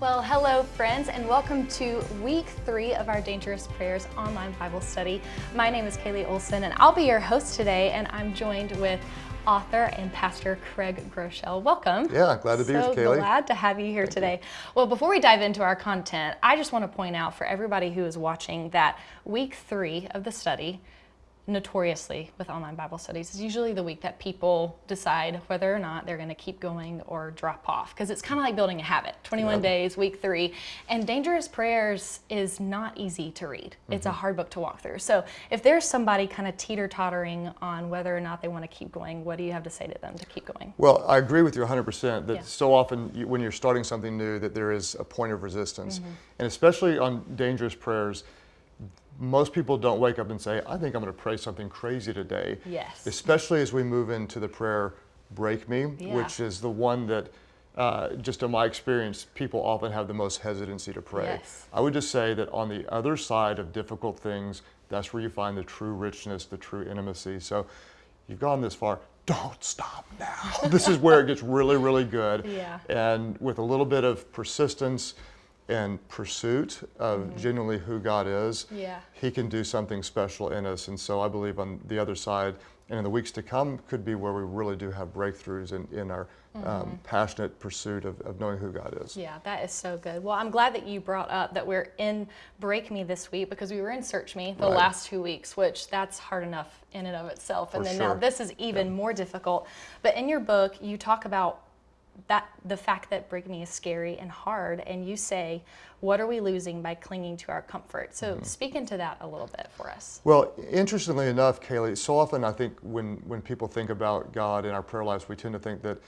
Well, hello friends and welcome to week three of our Dangerous Prayers online Bible study. My name is Kaylee Olson and I'll be your host today and I'm joined with author and pastor Craig Groeschel. Welcome. Yeah, glad to be so with Kaylee. glad to have you here Thank today. You. Well, before we dive into our content, I just want to point out for everybody who is watching that week three of the study notoriously with online Bible studies is usually the week that people decide whether or not they're going to keep going or drop off because it's kind of like building a habit 21 yep. days week three and dangerous prayers is not easy to read mm-hmm. it's a mm-hmm. hard book to walk through so if there's somebody kind of teeter tottering on whether or not they want to keep going what do you have to say to them to keep going well i agree with you 100% that yeah. so often you, when you're starting something new that there is a point of resistance mm-hmm. and especially on dangerous prayers most people don't wake up and say, I think I'm going to pray something crazy today. Yes. Especially as we move into the prayer, Break Me, yeah. which is the one that, uh, just in my experience, people often have the most hesitancy to pray. Yes. I would just say that on the other side of difficult things, that's where you find the true richness, the true intimacy. So you've gone this far, don't stop now. this is where it gets really, really good. Yeah. And with a little bit of persistence, and pursuit of mm-hmm. genuinely who God is, yeah. He can do something special in us. And so I believe on the other side, and in the weeks to come, could be where we really do have breakthroughs in, in our um, mm-hmm. um, passionate pursuit of, of knowing who God is. Yeah, that is so good. Well, I'm glad that you brought up that we're in Break Me this week because we were in Search Me the right. last two weeks, which that's hard enough in and of itself. For and then sure. now this is even yeah. more difficult. But in your book, you talk about that the fact that Me is scary and hard, and you say, what are we losing by clinging to our comfort? So mm-hmm. speak into that a little bit for us. Well, interestingly enough, Kaylee, so often I think when, when people think about God in our prayer lives, we tend to think that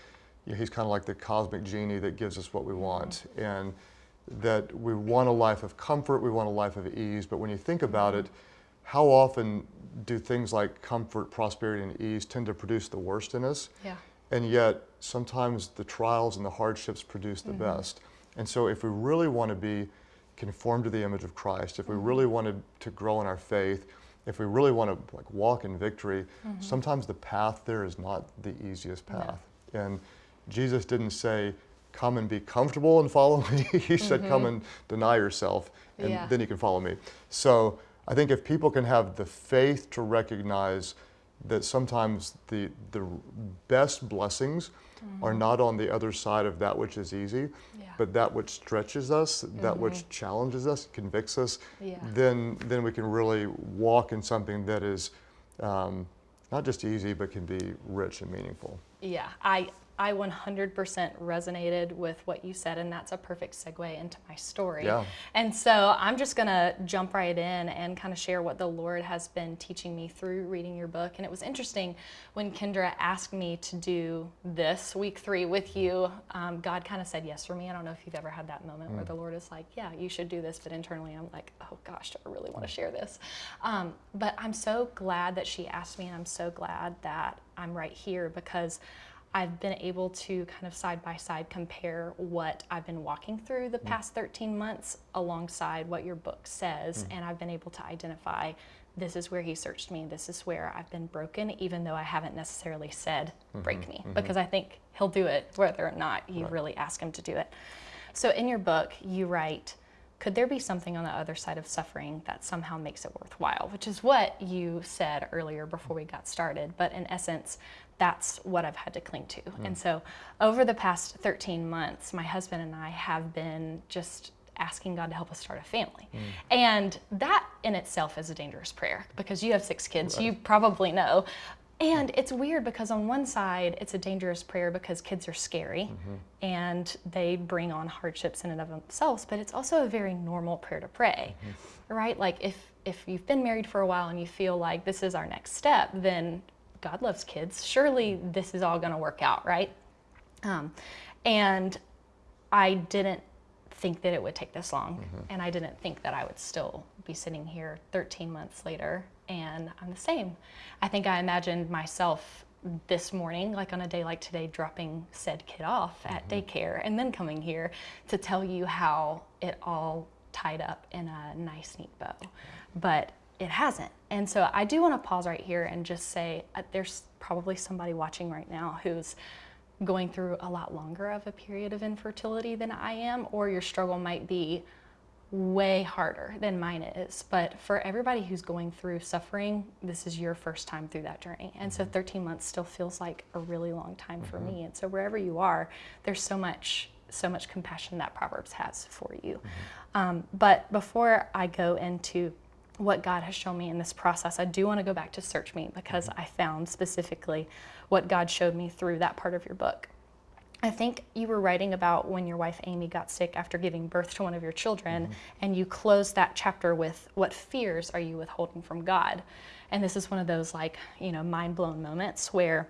you know, he's kind of like the cosmic genie that gives us what we want. Mm-hmm. And that we want a life of comfort, we want a life of ease. But when you think about mm-hmm. it, how often do things like comfort, prosperity, and ease tend to produce the worst in us? Yeah. And yet, sometimes the trials and the hardships produce the mm-hmm. best. And so, if we really want to be conformed to the image of Christ, if we mm-hmm. really wanted to grow in our faith, if we really want to like walk in victory, mm-hmm. sometimes the path there is not the easiest path. And Jesus didn't say, "Come and be comfortable and follow me." he said, "Come Mm-hmm. and deny yourself, and Yeah. then you can follow me." So, I think if people can have the faith to recognize that sometimes the, the best blessings mm-hmm. are not on the other side of that which is easy, Yeah. but that which stretches us, that Mm-hmm. which challenges us, convicts us, Yeah. then, then we can really walk in something that is um, not just easy, but can be rich and meaningful. Yeah, I I 100% resonated with what you said, and that's a perfect segue into my story. Yeah. And so I'm just going to jump right in and kind of share what the Lord has been teaching me through reading your book. And it was interesting when Kendra asked me to do this week three with you, um, God kind of said yes for me. I don't know if you've ever had that moment Mm. where the Lord is like, yeah, you should do this, but internally I'm like, oh gosh, do I really want to share this? Um, but I'm so glad that she asked me, and I'm so glad that I'm right here because I've been able to kind of side by side compare what I've been walking through the mm. past 13 months alongside what your book says. Mm. And I've been able to identify this is where he searched me, this is where I've been broken, even though I haven't necessarily said, break mm-hmm, me, mm-hmm. because I think he'll do it whether or not you Right. really ask him to do it. So in your book, you write, could there be something on the other side of suffering that somehow makes it worthwhile? Which is what you said earlier before we got started. But in essence, that's what I've had to cling to. Hmm. And so over the past 13 months, my husband and I have been just asking God to help us start a family. Hmm. And that in itself is a dangerous prayer because you have six kids, you probably know. And it's weird because on one side, it's a dangerous prayer because kids are scary mm-hmm. and they bring on hardships in and of themselves, but it's also a very normal prayer to pray, mm-hmm. right? Like if, if you've been married for a while and you feel like this is our next step, then God loves kids. Surely this is all going to work out, right? Um, and I didn't think that it would take this long, and I didn't think that I would still be sitting here 13 months later, and I'm the same. I think I imagined myself this morning, like on a day like today, dropping said kid off at daycare and then coming here to tell you how it all tied up in a nice, neat bow. But it hasn't. And so I do want to pause right here and just say uh, there's probably somebody watching right now who's going through a lot longer of a period of infertility than I am, or your struggle might be way harder than mine is. But for everybody who's going through suffering, this is your first time through that journey. And so 13 months still feels like a really long time for me. And so wherever you are, there's so much so much compassion that Proverbs has for you. Um, but before I go into what God has shown me in this process, I do want to go back to Search Me because mm-hmm. I found specifically what God showed me through that part of your book. I think you were writing about when your wife Amy got sick after giving birth to one of your children, mm-hmm. and you closed that chapter with, What fears are you withholding from God? And this is one of those, like, you know, mind blown moments where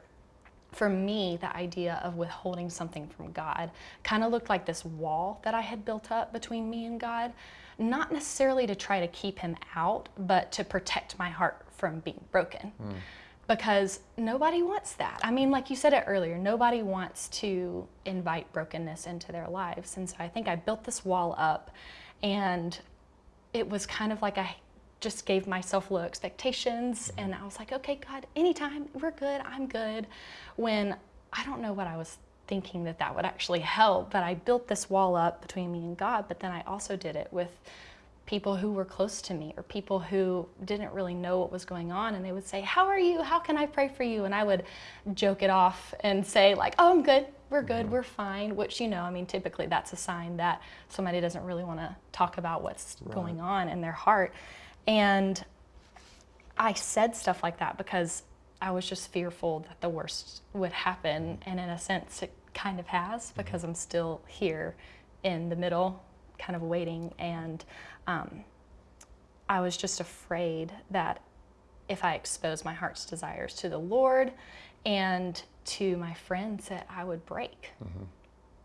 for me, the idea of withholding something from God kind of looked like this wall that I had built up between me and God, not necessarily to try to keep Him out, but to protect my heart from being broken. Hmm. Because nobody wants that. I mean, like you said it earlier, nobody wants to invite brokenness into their lives. And so I think I built this wall up, and it was kind of like I just gave myself low expectations hmm. and I was like, okay, God, anytime, we're good, I'm good. When I don't know what I was thinking that that would actually help, but I built this wall up between me and God, but then I also did it with people who were close to me or people who didn't really know what was going on and they would say, "How are you? How can I pray for you?" and I would joke it off and say like, "Oh, I'm good. We're good. Mm-hmm. We're fine." Which, you know, I mean, typically that's a sign that somebody doesn't really want to talk about what's going on in their heart. And I said stuff like that because I was just fearful that the worst would happen. And in a sense, it kind of has because I'm still here in the middle, kind of waiting. And um, I was just afraid that if I exposed my heart's desires to the Lord and to my friends, that I would break,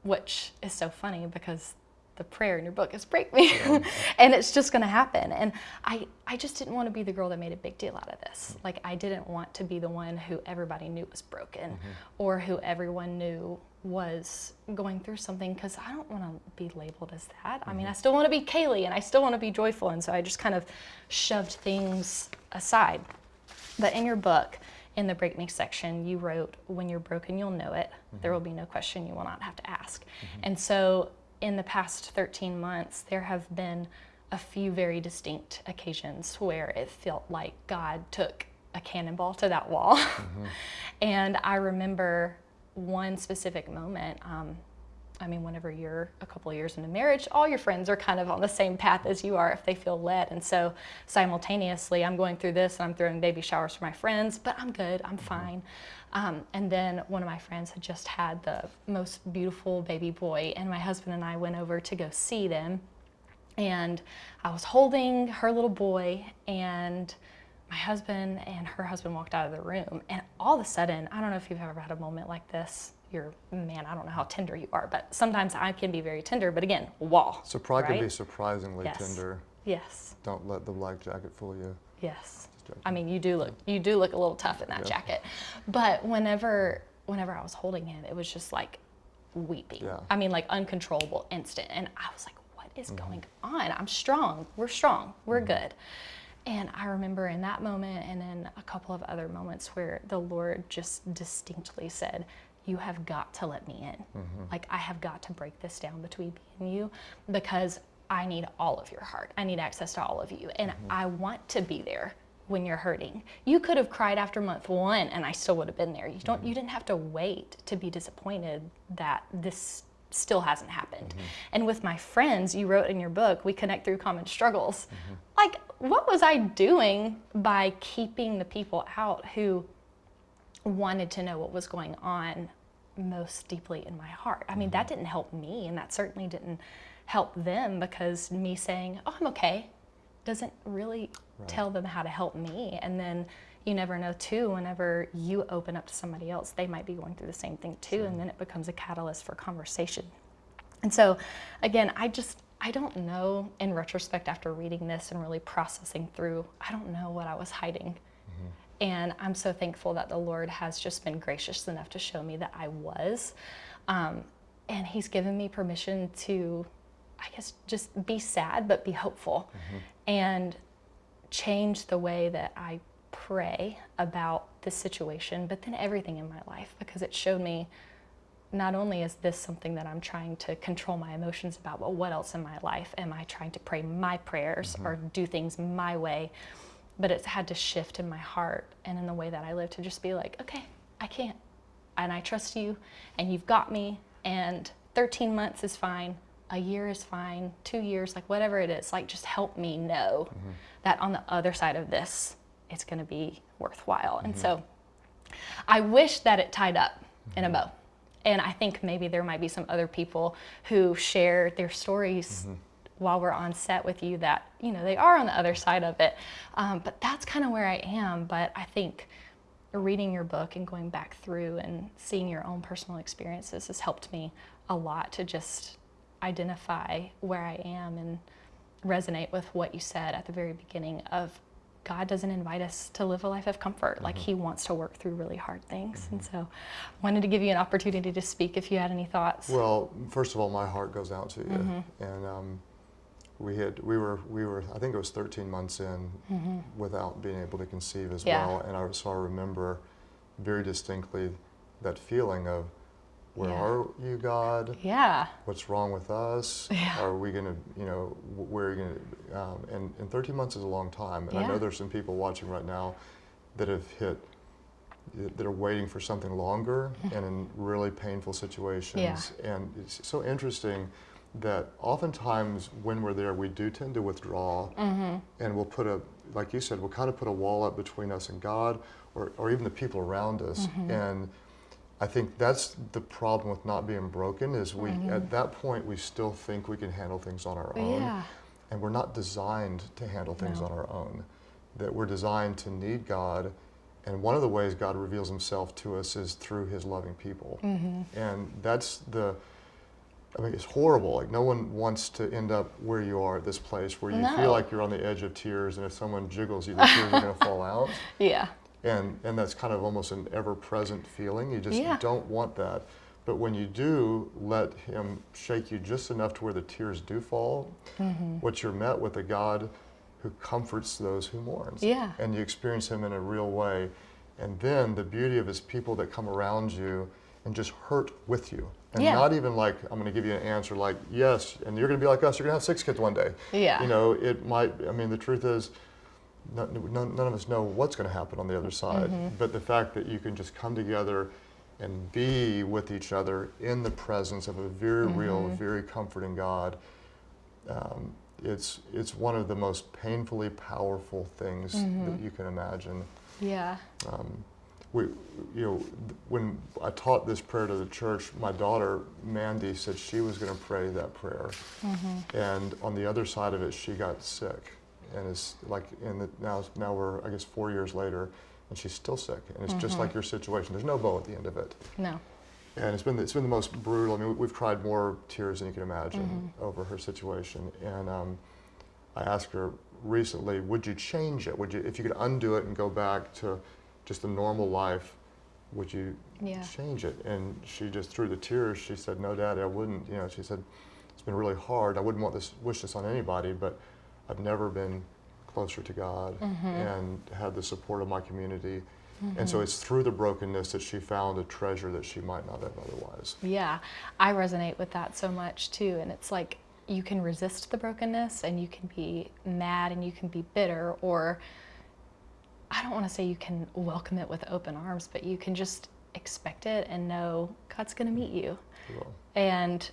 which is so funny because the prayer in your book is break me. And it's just going to happen. And I, I just didn't want to be the girl that made a big deal out of this. Mm-hmm. Like i didn't want to be the one who everybody knew was broken mm-hmm. or who everyone knew was going through something because i don't want to be labeled as that. I mean i mm-hmm. still want to be kaylee and i still want to be joyful. And so i just kind of shoved things aside. But in your book, in the Break Me section, you wrote, When you're broken, you'll know it. There will be no question you will not have to ask. And so, in the past 13 months, there have been a few very distinct occasions where it felt like God took a cannonball to that wall. and I remember one specific moment. Um, I mean, whenever you're a couple of years into marriage, all your friends are kind of on the same path as you are if they feel led. And so simultaneously, I'm going through this and I'm throwing baby showers for my friends, but I'm good, I'm fine. Um, and then one of my friends had just had the most beautiful baby boy, and my husband and I went over to go see them. And I was holding her little boy, and my husband and her husband walked out of the room. And all of a sudden, I don't know if you've ever had a moment like this. You're, man, I don't know how tender you are, but sometimes I can be very tender. But again, wall. So pride can be surprisingly Yes. tender. Yes, Don't let the black jacket fool you. yes. I mean, you do look, you do look a little tough in that Yeah. jacket. But whenever, whenever I was holding him, it was just like weeping. Yeah. I mean, like uncontrollable, instant. And I was like, what is Mm-hmm. going on? I'm strong. We're strong. We're good. And I remember in that moment and then a couple of other moments where the Lord just distinctly said, You have got to let me in. Mm-hmm. Like, I have got to break this down between me and you because I need all of your heart. I need access to all of you. And mm-hmm. I want to be there when you're hurting. You could have cried after month one and I still would have been there. You don't you mm-hmm. didn't have to wait to be disappointed that this still hasn't happened. And with my friends, you wrote in your book, we connect through common struggles. Like what was I doing by keeping the people out who wanted to know what was going on most deeply in my heart. I mean, that mm-hmm. didn't help me, and that certainly didn't help them because me saying, Oh, I'm okay, doesn't really tell them how to help me. And then you never know, too, whenever you open up to somebody else, they might be going through the same thing, too, and then it becomes a catalyst for conversation. And so, again, I just, I don't know in retrospect after reading this and really processing through, I don't know what I was hiding. And I'm so thankful that the Lord has just been gracious enough to show me that I was. Um, and He's given me permission to, I guess, just be sad, but be hopeful and change the way that I pray about this situation, but then everything in my life, because it showed me not only is this something that I'm trying to control my emotions about, but what else in my life am I trying to pray my prayers or do things my way? But it's had to shift in my heart and in the way that I live to just be like, okay, I can't. And I trust you, and you've got me, and 13 months is fine, a year is fine, two years, like whatever it is, like just help me know mm-hmm. that on the other side of this, it's gonna be worthwhile. And mm-hmm. so I wish that it tied up in a mm-hmm. bow. And I think maybe there might be some other people who share their stories while we're on set with you that, you know, they are on the other side of it. Um, but that's kind of where I am. But I think reading your book and going back through and seeing your own personal experiences has helped me a lot to just identify where I am and resonate with what you said at the very beginning of God doesn't invite us to live a life of comfort. Like He wants to work through really hard things. And so, wanted to give you an opportunity to speak if you had any thoughts. Well, first of all, my heart goes out to you. Mm-hmm. And um, we had, we were, we were, I think it was 13 months in without being able to conceive as. Yeah. well. And I, so I remember very distinctly that feeling of, where Yeah. are you, God? yeah. What's wrong with us? Yeah. Are we going to, you know, wh- where are you going to, um, and, and 13 months is a long time. And I know there's some people watching right now that have hit, that are waiting for something longer and in really painful situations. And it's so interesting that oftentimes when we're there, we do tend to withdraw Mm-hmm. and we'll put a, like you said, we'll kind of put a wall up between us and God or, or even the people around us. Mm-hmm. And I think that's the problem with not being broken is we, at that point, we still think we can handle things on our own. Yeah. And we're not designed to handle things No. on our own. That we're designed to need God. And one of the ways God reveals himself to us is through his loving people. Mm-hmm. And that's the, I mean, it's horrible. Like, no one wants to end up where you are at this place where you No. feel like you're on the edge of tears, and if someone jiggles you, the tears are going to fall out. Yeah. And, and that's kind of almost an ever present feeling. You just Yeah. don't want that. But when you do let Him shake you just enough to where the tears do fall, Mm-hmm. what you're met with a God who comforts those who mourn. Yeah. And you experience Him in a real way. And then the beauty of His people that come around you and just hurt with you. And Yeah. not even like, I'm going to give you an answer like, yes, and you're going to be like us, you're going to have six kids one day. Yeah. You know, it might, I mean, the truth is, none, none, of us know what's going to happen on the other side. Mm-hmm. But the fact that you can just come together and be with each other in the presence of a very real, Mm-hmm. very comforting God, um, it's, it's one of the most painfully powerful things Mm-hmm. that you can imagine. Yeah. Um, we, you know, when I taught this prayer to the church, my daughter Mandy said she was going to pray that prayer, mm-hmm. and on the other side of it, she got sick, and is like in the now now we're I guess four years later, and she's still sick, and it's just mm-hmm. like your situation. There's no bow at the end of it, No. and it's been it's been the most brutal. I mean, we've cried more tears than you can imagine mm-hmm. over her situation, and um, I asked her recently, would you change it? Would you, if you could undo it and go back to just a normal life, would you Yeah. change it? And she just through the tears, she said, no, Daddy, I wouldn't. You know, she said, it's been really hard. I wouldn't want this, wish this on anybody, but I've never been closer to God mm-hmm. and had the support of my community. And so mm-hmm. it's through the brokenness that she found a treasure that she might not have otherwise. Yeah, I resonate with that so much too. And it's like you can resist the brokenness and you can be mad and you can be bitter, or I don't want to say you can welcome it with open arms, but you can just expect it and know God's going to meet you. So, And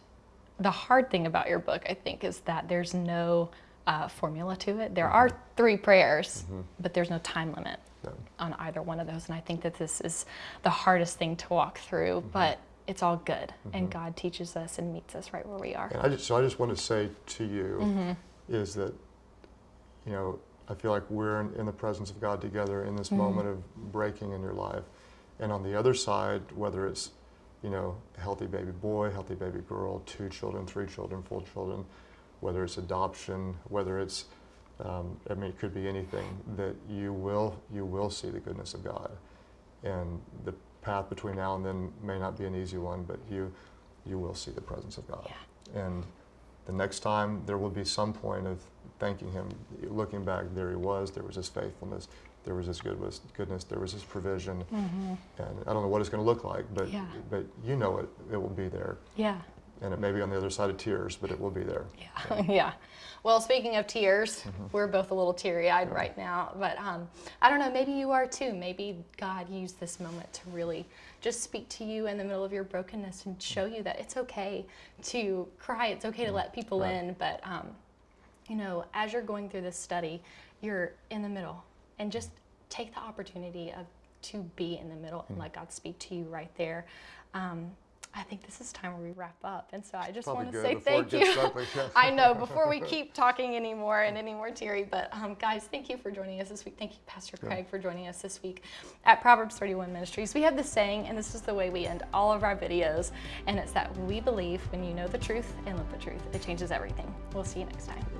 the hard thing about your book, I think, is that there's no uh, formula to it. There are three prayers, but there's no time limit yeah. on either one of those. And I think that this is the hardest thing to walk through, but it's all good. And God teaches us and meets us right where we are. And I just, so I just want to say to you Mm-hmm. is that, you know, I feel like we're in, in the presence of God together in Mm-hmm. this moment of breaking in your life. And on the other side, whether it's, you know, a healthy baby boy, healthy baby girl, two children, three children, four children, whether it's adoption, whether it's, um, I mean, it could be anything, that you will, you will see the goodness of God. And the path between now and then may not be an easy one, but you, you will see the presence of God. And the next time there will be some point of thanking him, looking back, there he was, there was his faithfulness. there was His goodness, goodness there was His provision, and I don't know what it's going to look like, but Yeah. but you know it, it will be there, Yeah. and it may be on the other side of tears, but it will be there. Yeah. yeah. Well, speaking of tears, we're both a little teary eyed right now. But um, I don't know, maybe you are too. Maybe God used this moment to really just speak to you in the middle of your brokenness and show you that it's okay to cry. It's okay to let people Right. in. But, um, you know, as you're going through this study, you're in the middle and just take the opportunity of to be in the middle and let God speak to you right there. Um, I think this is time where we wrap up. And so I just Probably want to say thank you. I know, before we keep talking anymore and any more teary, but um, guys, thank you for joining us this week. Thank you, Pastor Craig, for joining us this week at Proverbs 31 Ministries. We have this saying, and this is the way we end all of our videos, and it's that we believe when you know the truth and live the truth, it changes everything. We'll see you next time.